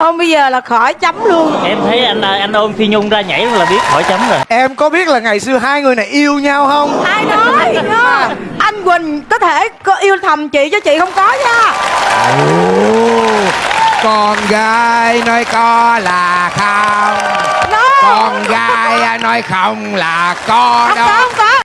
Không bây giờ là khỏi chấm luôn em thấy anh anh ôm phi nhung ra nhảy là biết khỏi chấm rồi Em có biết là ngày xưa hai người này yêu nhau không? Ai nói à. Anh Quỳnh có thể có yêu thầm chị cho chị không có nha con gái nói có là không no. con gái nói không là có à, Không không